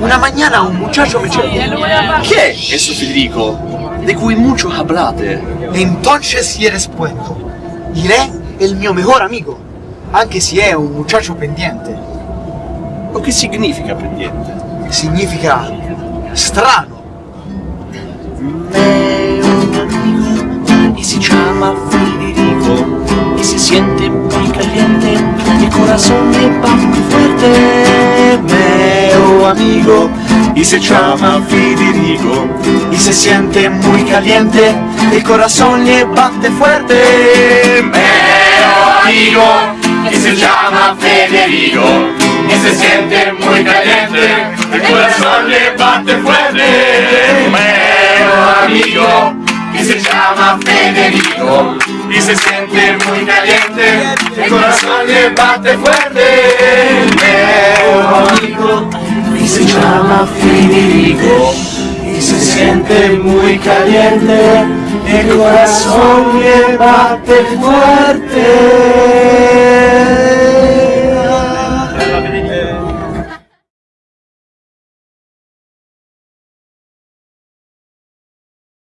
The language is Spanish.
la mañana un muchacho me cercó. ¿Qué es eso, Federico? De cui mucho hablate. Entonces si eres puesto. Iré el mio mejor amigo, anche se è un muchacho pendiente. O che significa pendiente? Significa strano. y se llama Federico y se siente muy caliente, el corazón le va muy fuerte, amigo y se llama Federico y se siente muy caliente, el corazón le bate fuerte, meo amigo y se llama Federico y se siente muy caliente, el corazón le bate fuerte, meo amigo y se llama Federico y se siente muy caliente, el corazón le bate fuerte, y se siente muy caliente, el corazón le bate fuerte.